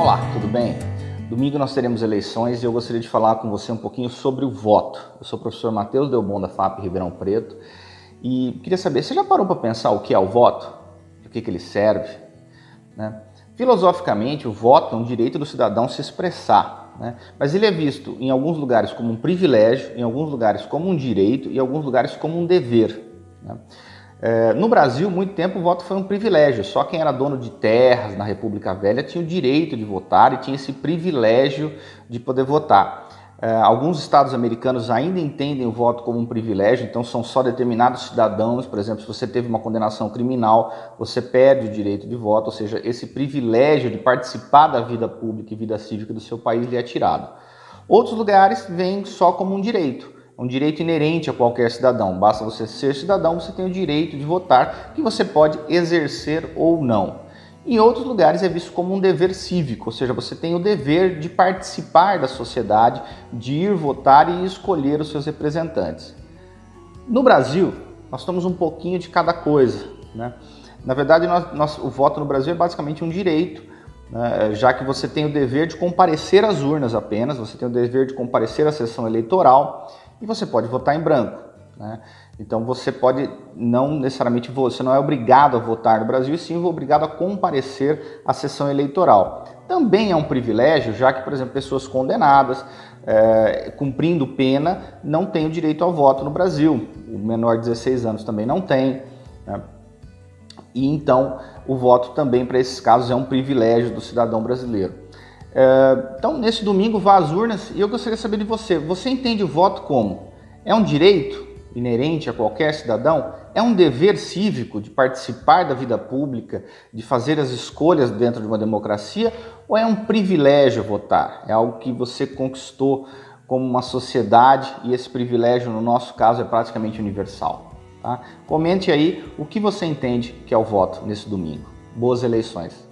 Olá, tudo bem? Domingo nós teremos eleições e eu gostaria de falar com você um pouquinho sobre o voto. Eu sou o professor Matheus Delbon da FAP Ribeirão Preto e queria saber, você já parou para pensar o que é o voto? O que, que ele serve? Né? Filosoficamente, o voto é um direito do cidadão se expressar, né? mas ele é visto em alguns lugares como um privilégio, em alguns lugares como um direito e em alguns lugares como um dever. Né? É, no Brasil, muito tempo o voto foi um privilégio. Só quem era dono de terras na República Velha tinha o direito de votar e tinha esse privilégio de poder votar. É, alguns estados americanos ainda entendem o voto como um privilégio, então são só determinados cidadãos, por exemplo, se você teve uma condenação criminal, você perde o direito de voto, ou seja, esse privilégio de participar da vida pública e vida cívica do seu país lhe é tirado. Outros lugares vêm só como um direito um direito inerente a qualquer cidadão. Basta você ser cidadão, você tem o direito de votar, que você pode exercer ou não. Em outros lugares é visto como um dever cívico, ou seja, você tem o dever de participar da sociedade, de ir votar e escolher os seus representantes. No Brasil, nós temos um pouquinho de cada coisa. Né? Na verdade, nós, nós, o voto no Brasil é basicamente um direito, né? já que você tem o dever de comparecer às urnas apenas, você tem o dever de comparecer à sessão eleitoral e você pode votar em branco. Né? Então você pode não necessariamente você não é obrigado a votar no Brasil, e sim obrigado a comparecer à sessão eleitoral. Também é um privilégio, já que, por exemplo, pessoas condenadas, é, cumprindo pena, não têm o direito ao voto no Brasil. O menor de 16 anos também não tem. Né? E então o voto também para esses casos é um privilégio do cidadão brasileiro. É, então, nesse domingo, vá às urnas e eu gostaria de saber de você. Você entende o voto como? É um direito inerente a qualquer cidadão? É um dever cívico de participar da vida pública, de fazer as escolhas dentro de uma democracia? Ou é um privilégio votar? É algo que você conquistou como uma sociedade e esse privilégio, no nosso caso, é praticamente universal. Tá? Comente aí o que você entende que é o voto nesse domingo. Boas eleições!